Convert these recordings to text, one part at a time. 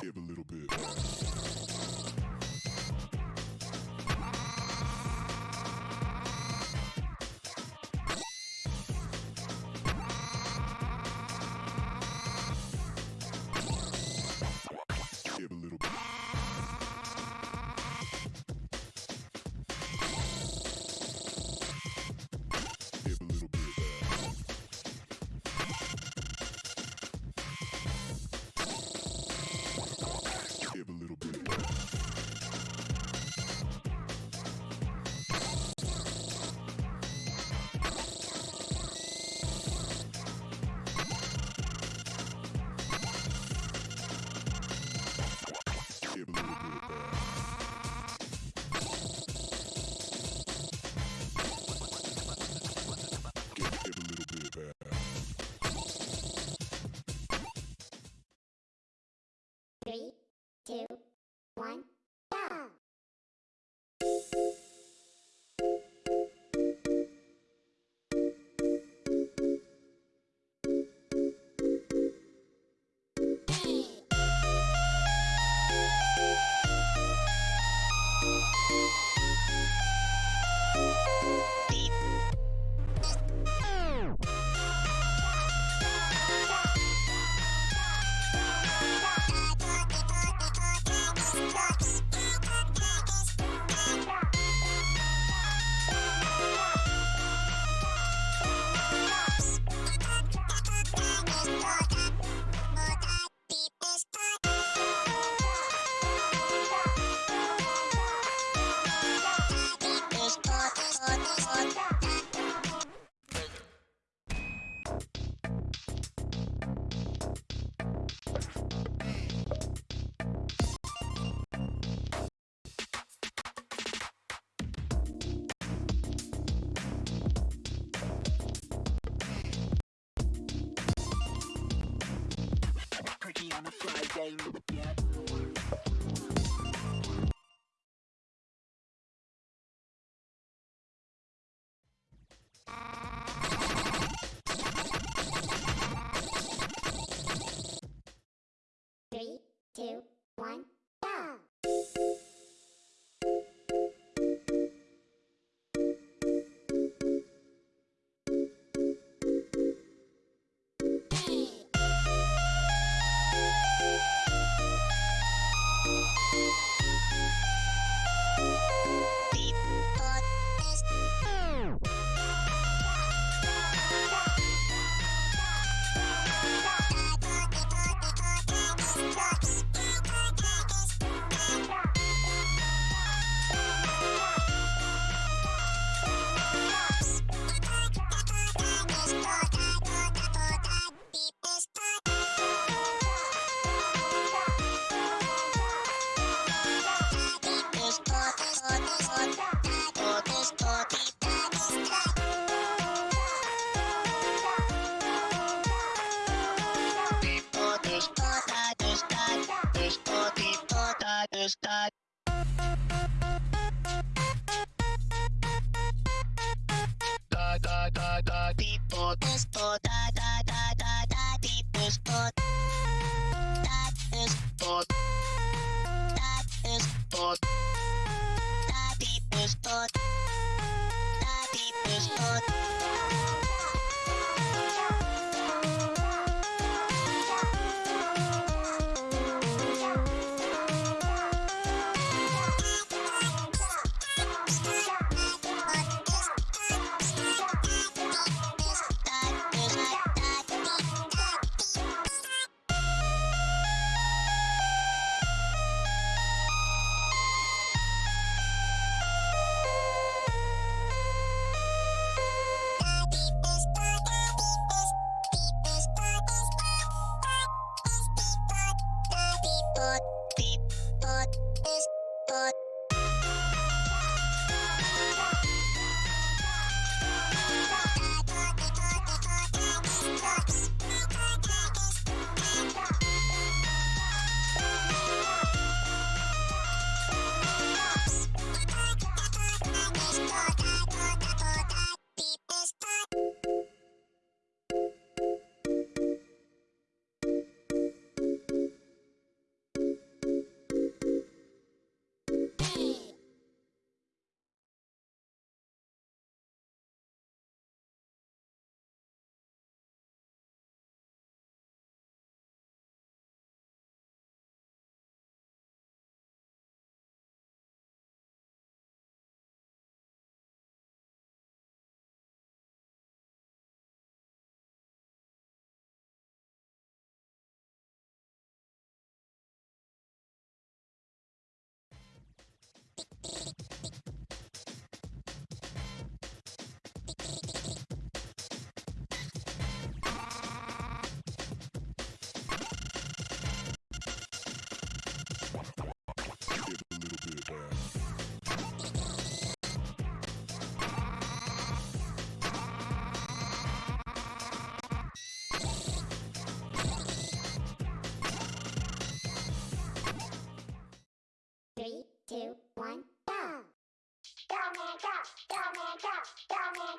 Give a little bit.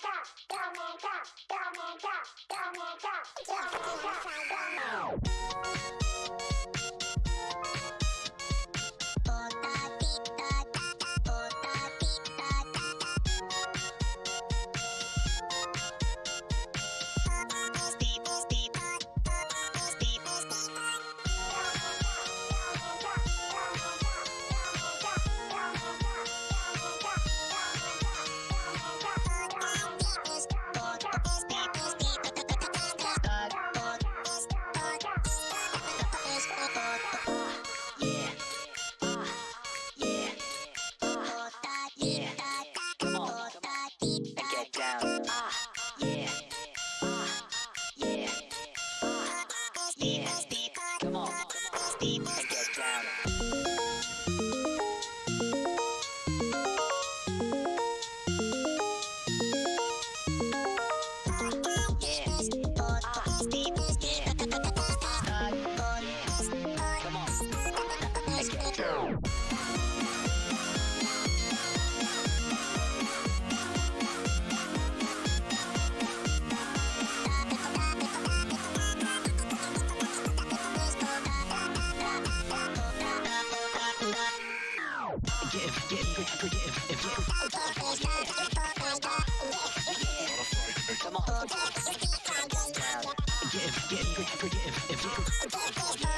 Go, go, man! Go, go, man! Go, go, man! Go, go, Dominica, Go, go, Dominica. よっしゃ!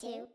two,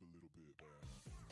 a little bit. Man.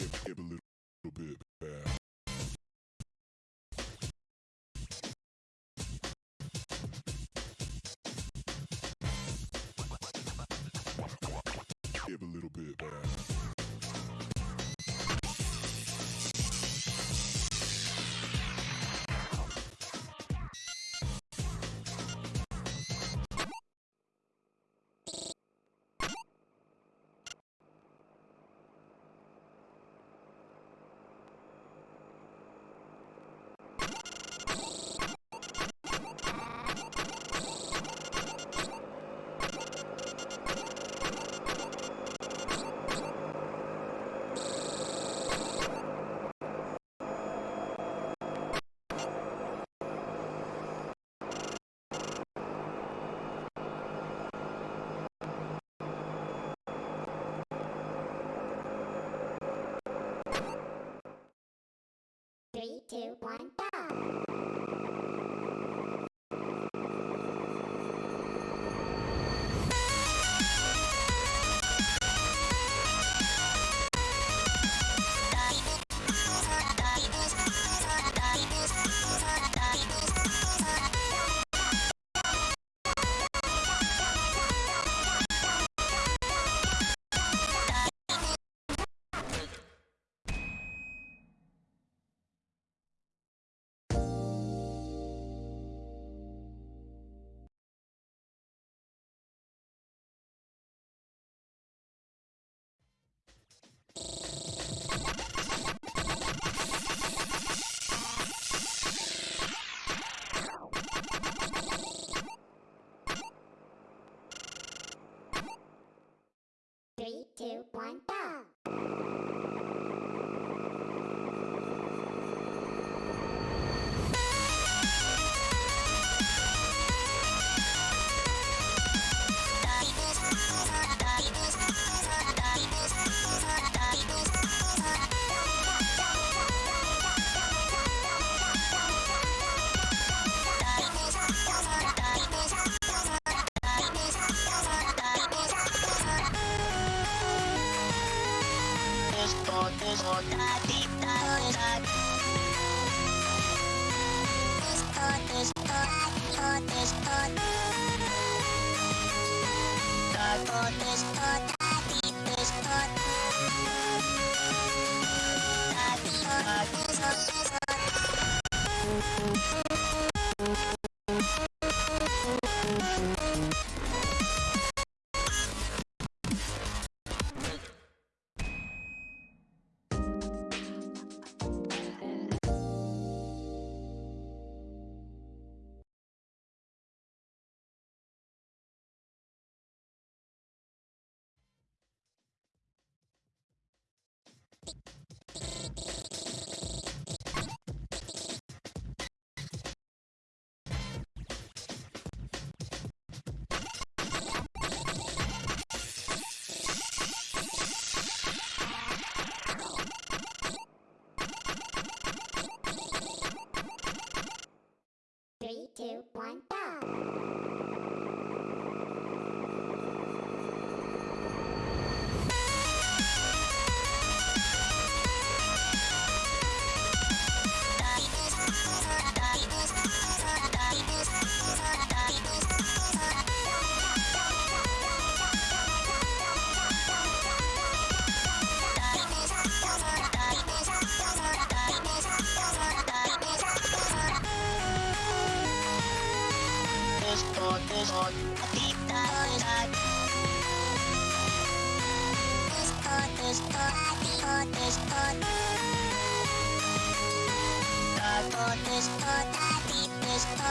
Give, give a little, little bit bad. Two, one, two, one, two, one, go! ストロボルストタビブスト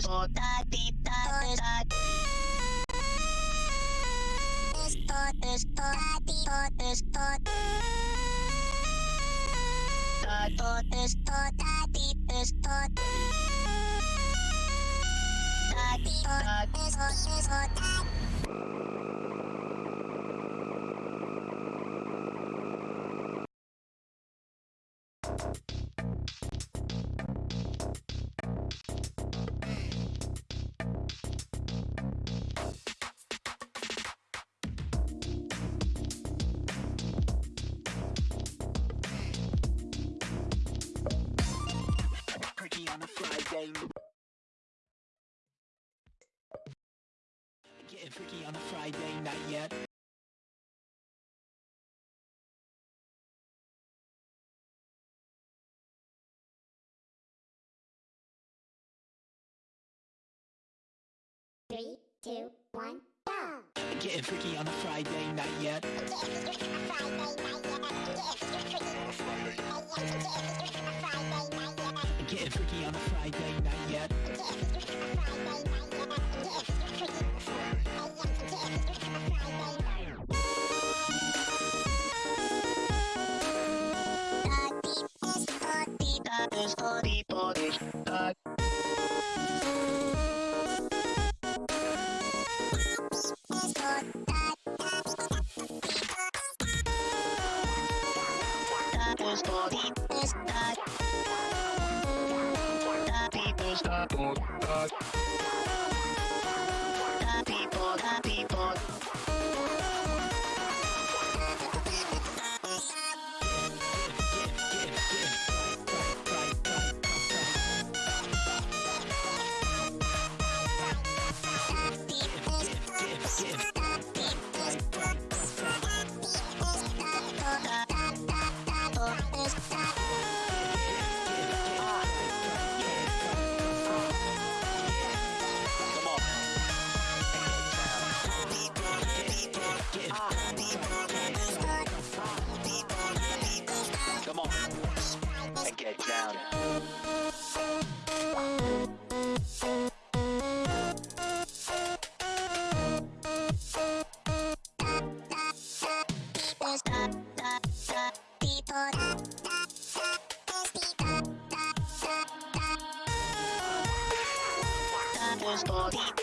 Minnesota my game. Getting freaky on a Friday, not yet. Three, two, one, go! Getting freaky on a Friday, night yet. Friday, night yet. Friday, night yet. Friday, not yet. Friday night yet. Story polish, tak. Story. The people, the people. People's